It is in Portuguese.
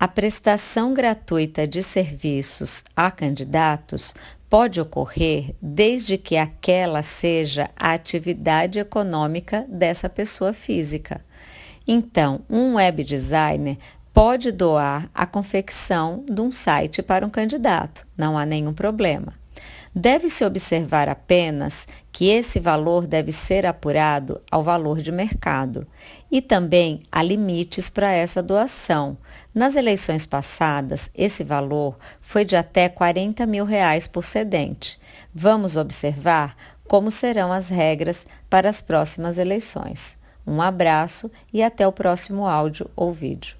A prestação gratuita de serviços a candidatos pode ocorrer desde que aquela seja a atividade econômica dessa pessoa física. Então, um web designer pode doar a confecção de um site para um candidato, não há nenhum problema. Deve-se observar apenas que esse valor deve ser apurado ao valor de mercado e também há limites para essa doação. Nas eleições passadas, esse valor foi de até 40 mil reais por cedente. Vamos observar como serão as regras para as próximas eleições. Um abraço e até o próximo áudio ou vídeo.